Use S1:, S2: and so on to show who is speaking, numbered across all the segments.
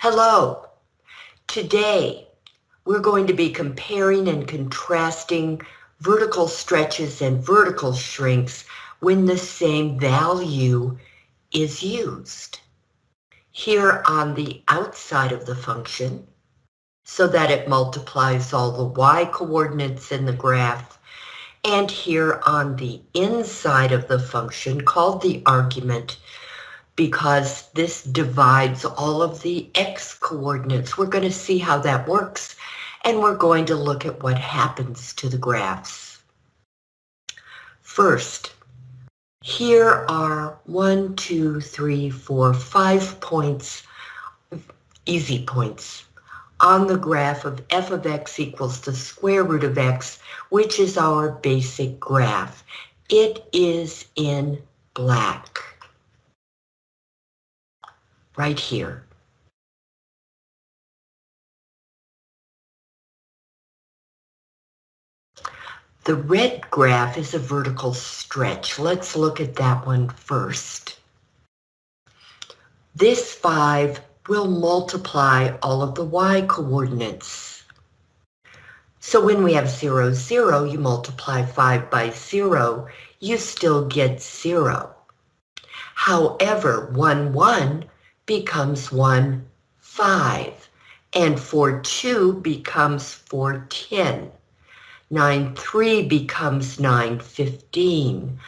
S1: Hello. Today, we're going to be comparing and contrasting vertical stretches and vertical shrinks when the same value is used. Here on the outside of the function, so that it multiplies all the y coordinates in the graph, and here on the inside of the function called the argument, because this divides all of the x coordinates. We're going to see how that works, and we're going to look at what happens to the graphs. First, here are one, two, three, four, five points, easy points, on the graph of f of x equals the square root of x, which is our basic graph. It is in black right here. The red graph is a vertical stretch. Let's look at that one first. This 5 will multiply all of the y coordinates. So when we have 0, 0, you multiply 5 by 0, you still get 0. However, 1, 1 becomes 1, 5. And 4, 2 becomes 4, 10. 9, 3 becomes 9, 15.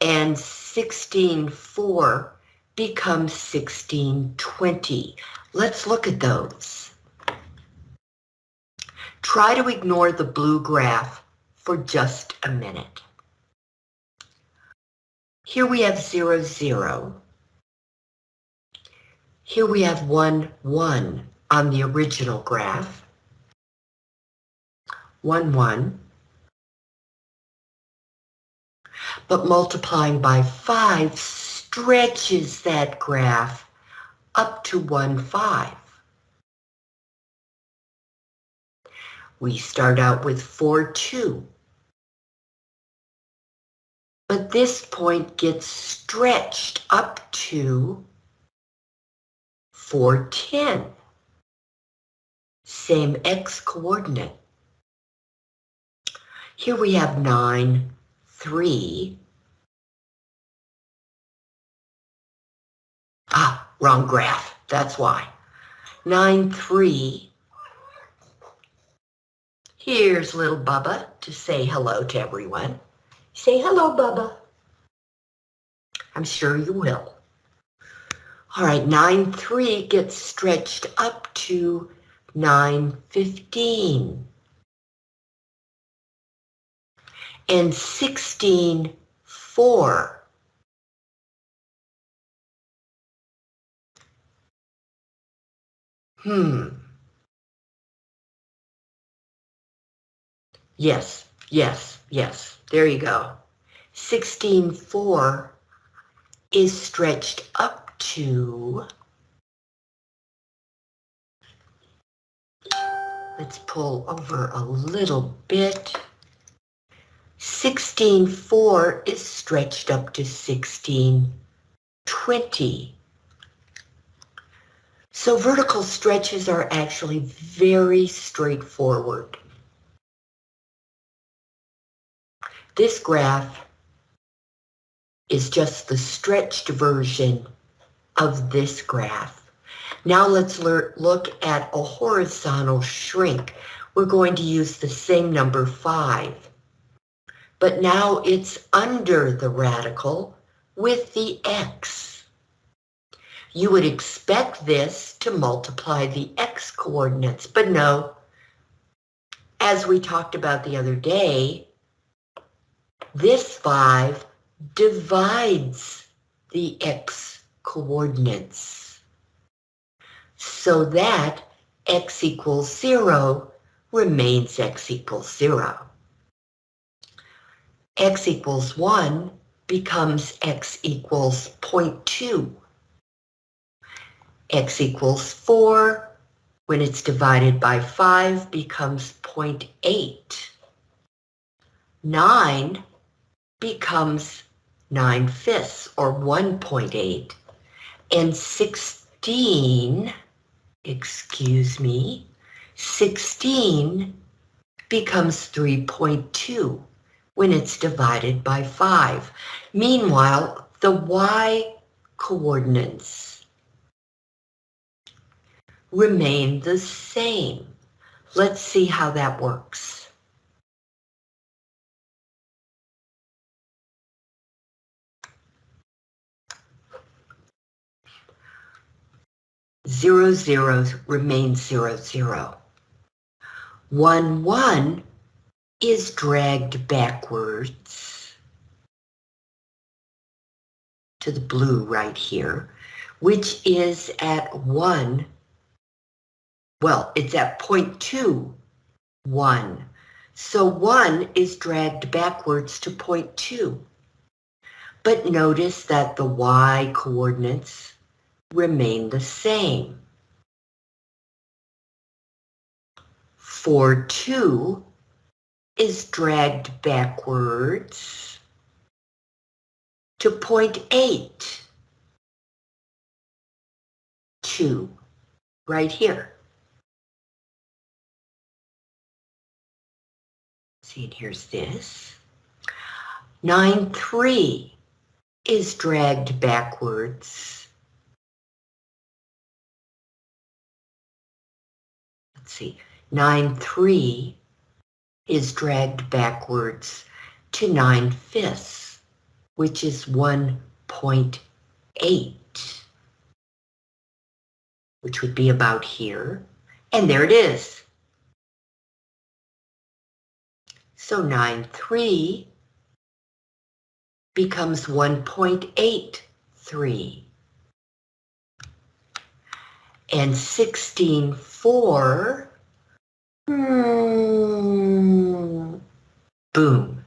S1: And 16, 4 becomes 16, 20. Let's look at those. Try to ignore the blue graph for just a minute. Here we have 0, 0. Here we have 1, 1 on the original graph. 1, 1. But multiplying by 5 stretches that graph up to 1, 5. We start out with 4, 2. But this point gets stretched up to 410. Same x coordinate. Here we have 9, 3. Ah, wrong graph. That's why. 9, 3. Here's little Bubba to say hello to everyone. Say hello, Bubba. I'm sure you will. All right, 9.3 gets stretched up to 9.15. And 16.4 Hmm. Yes, yes, yes. There you go. 16.4 is stretched up to, let's pull over a little bit. 16.4 is stretched up to 16.20. So vertical stretches are actually very straightforward. This graph is just the stretched version of this graph. Now let's look at a horizontal shrink. We're going to use the same number 5. But now it's under the radical with the x. You would expect this to multiply the x coordinates, but no. As we talked about the other day, this 5 divides the x coordinates so that x equals 0 remains x equals 0. x equals 1 becomes x equals 0.2. x equals 4 when it's divided by 5 becomes 0.8. 9 becomes 9 fifths or 1.8 and 16 excuse me, 16 becomes 3.2 when it's divided by 5. Meanwhile, the y coordinates remain the same. Let's see how that works. Zero zeros remain zero zero. One one is dragged backwards to the blue right here, which is at one well, it's at point two, one. So one is dragged backwards to point two. But notice that the y coordinates remain the same. For two is dragged backwards to point eight, two, right here. See, and here's this. 9, 3 is dragged backwards. See, 9, 3 is dragged backwards to 9 fifths, which is 1.8, which would be about here. And there it is. So 9, 3 becomes 1.83. And 16, 4, hmm, boom,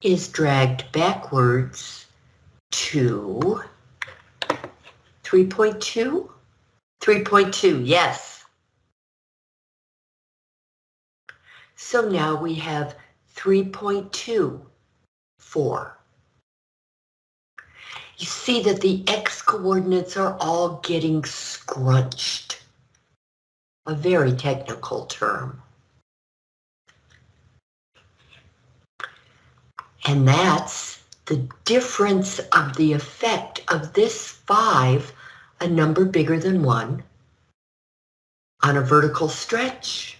S1: is dragged backwards to 3.2? 3.2, yes. So now we have 3.24. You see that the x coordinates are all getting scrunched. A very technical term. And that's the difference of the effect of this 5, a number bigger than 1, on a vertical stretch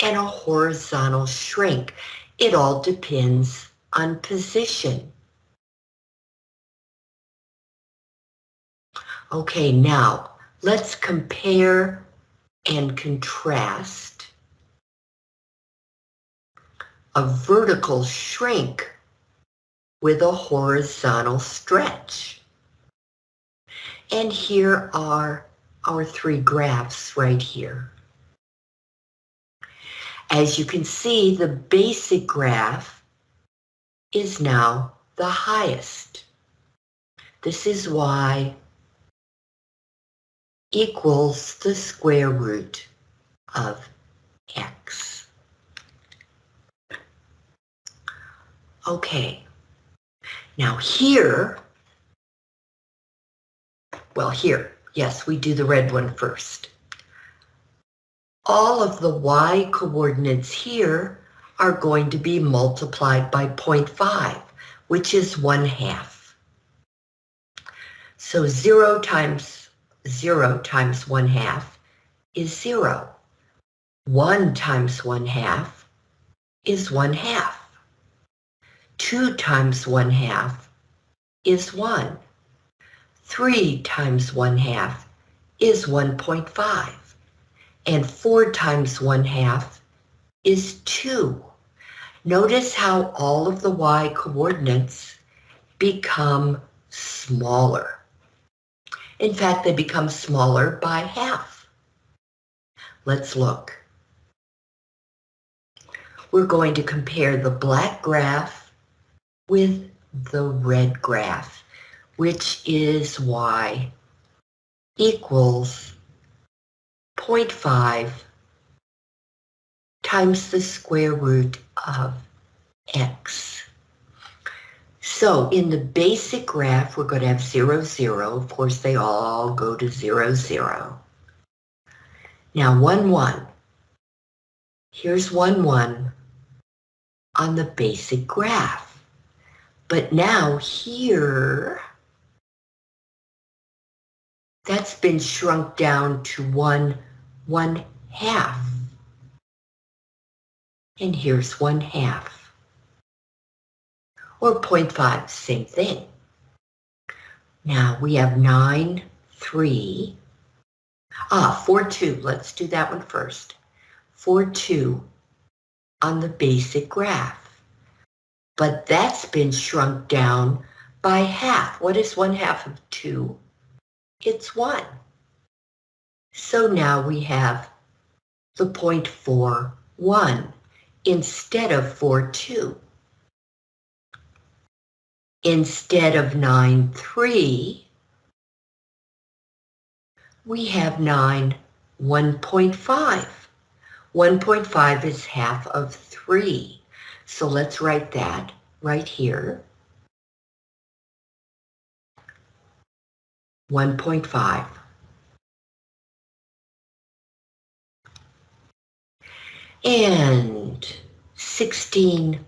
S1: and a horizontal shrink. It all depends on position. Okay, now let's compare and contrast a vertical shrink with a horizontal stretch. And here are our three graphs right here. As you can see, the basic graph is now the highest. This is y equals the square root of x. Okay, now here, well here, yes, we do the red one first all of the y coordinates here are going to be multiplied by 0.5, which is 1 half. So 0 times 0 times 1 half is 0. 1 times 1 half is 1 half. 2 times 1 half is 1. 3 times 1 half is 1.5 and 4 times 1 half is 2. Notice how all of the y coordinates become smaller. In fact, they become smaller by half. Let's look. We're going to compare the black graph with the red graph, which is y equals 0.5 times the square root of x. So in the basic graph, we're going to have 0, 0. Of course, they all go to 0, 0. Now 1, 1. Here's 1, 1 on the basic graph. But now here, that's been shrunk down to 1, 1 half. And here's 1 half. Or 0.5, same thing. Now we have 9, 3. Ah, 4, 2. Let's do that one first. 4, 2 on the basic graph. But that's been shrunk down by half. What is 1 half of 2? It's 1. So now we have the 0.41 instead of 42 instead of 9, 3, we have 9, 1.5. 1.5 is half of 3. So let's write that right here. 1.5. And 16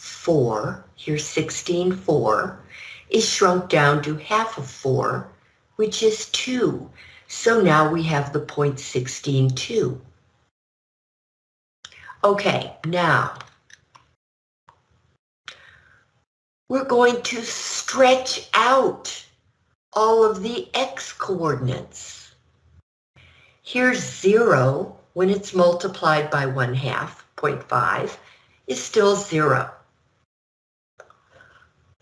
S1: 4, here's 16, 4, is shrunk down to half of 4, which is 2. So now we have the point 16, 2. Okay, now we're going to stretch out all of the x coordinates. Here's 0 when it's multiplied by 1 half, 0.5, is still 0.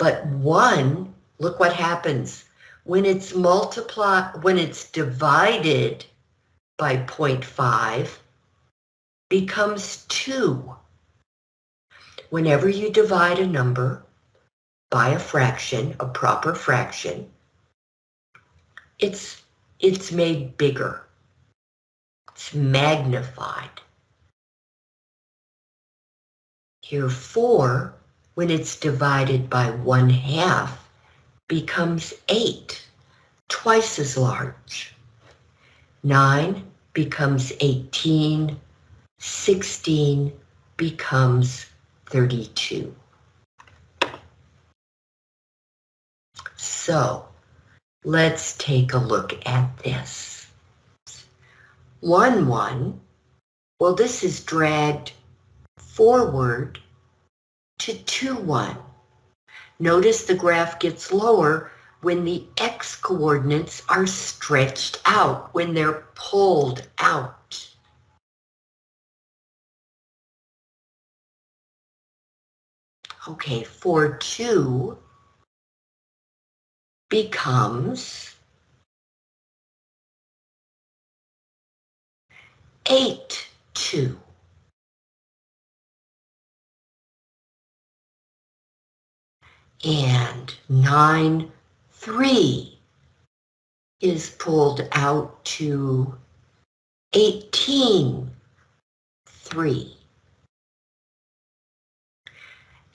S1: But one, look what happens. When it's multiplied, when it's divided by 0.5, becomes 2. Whenever you divide a number by a fraction, a proper fraction, it's, it's made bigger. It's magnified. Here, 4 when it's divided by one half, becomes 8, twice as large. 9 becomes 18, 16 becomes 32. So let's take a look at this. 1, 1, well this is dragged forward to 2, 1. Notice the graph gets lower when the x coordinates are stretched out, when they're pulled out. Okay, 4, 2 becomes 8, 2. And 9, 3 is pulled out to 18, 3.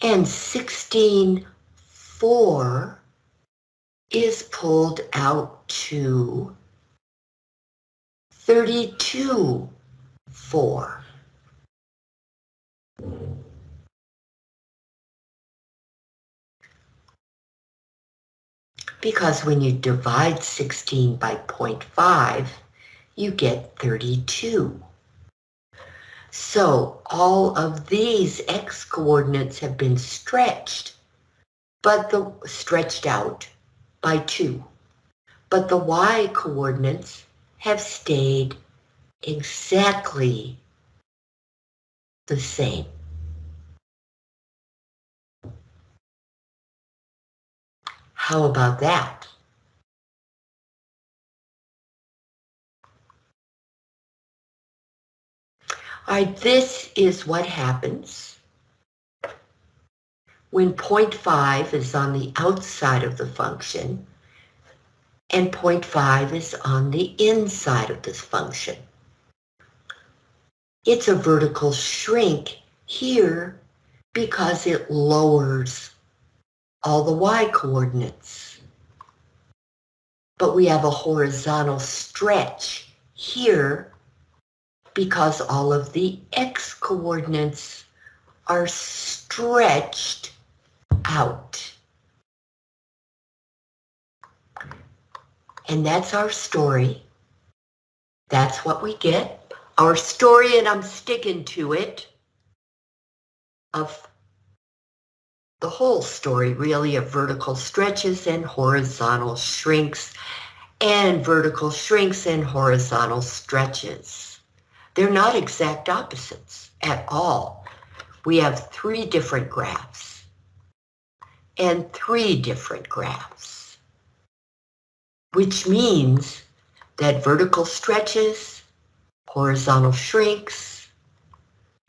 S1: And 16, 4 is pulled out to 32, 4. Because when you divide 16 by 0.5, you get 32. So all of these x coordinates have been stretched, but the stretched out by 2. But the y coordinates have stayed exactly the same. How about that? All right, this is what happens when 0.5 is on the outside of the function and 0.5 is on the inside of this function. It's a vertical shrink here because it lowers all the y coordinates. But we have a horizontal stretch here because all of the x coordinates are stretched out. And that's our story. That's what we get. Our story, and I'm sticking to it, of the whole story really of vertical stretches and horizontal shrinks and vertical shrinks and horizontal stretches. They're not exact opposites at all. We have three different graphs and three different graphs, which means that vertical stretches, horizontal shrinks,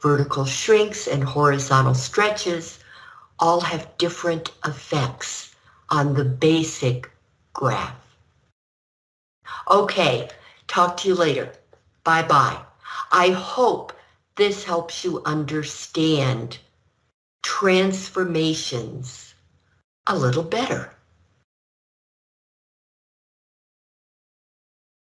S1: vertical shrinks and horizontal stretches all have different effects on the basic graph. Okay, talk to you later. Bye-bye. I hope this helps you understand transformations a little better.